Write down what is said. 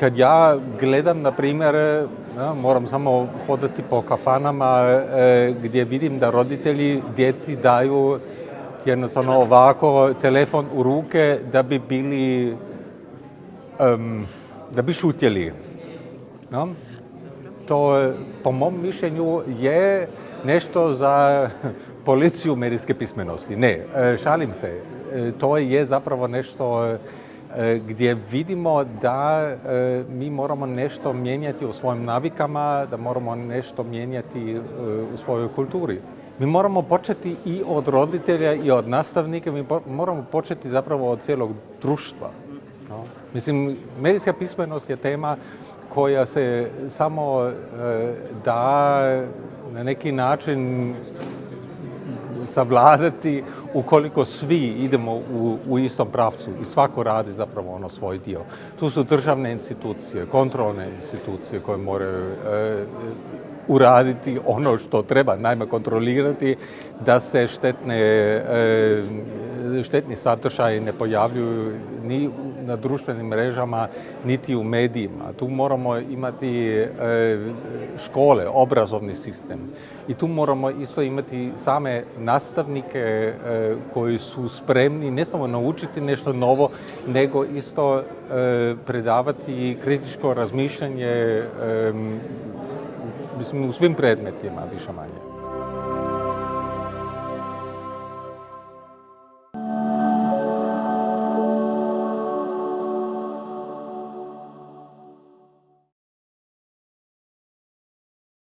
Kad ja gledam, na primjer, moram samo hodati po kafanama e, gdje vidim da roditelji djeci daju jednostavno ovako telefon u ruke da bi bili, da bi šutjeli. To po mom mišljenju je nešto za policiju medijske pismenosti. Ne, e, šalim se. E, to je zapravo nešto gdje vidimo da e, mi moramo nešto mijenjati u svojim navikama, da moramo nešto mijenjati e, u svojoj kulturi. Mi moramo početi i od roditelja i od nastavnika, mi moramo početi zapravo od cijelog društva. Mislim, medijska pismenost je tema koja se samo da na neki način savladati ukoliko svi idemo u, u istom pravcu i svako radi zapravo ono svoj dio. Tu su državne institucije, kontrolne institucije koje moraju e, uraditi ono što treba, najme kontrolirati da se štetne, e, štetni sadržaji ne pojavljuju ni na društvenim mrežama, niti u medijima. Tu moramo imati e, škole, obrazovni sistem. I tu moramo isto imati same nastavnike e, koji su spremni ne samo naučiti nešto novo, nego isto predavati kritičko razmišljanje mislim, u svim predmetima, više manje.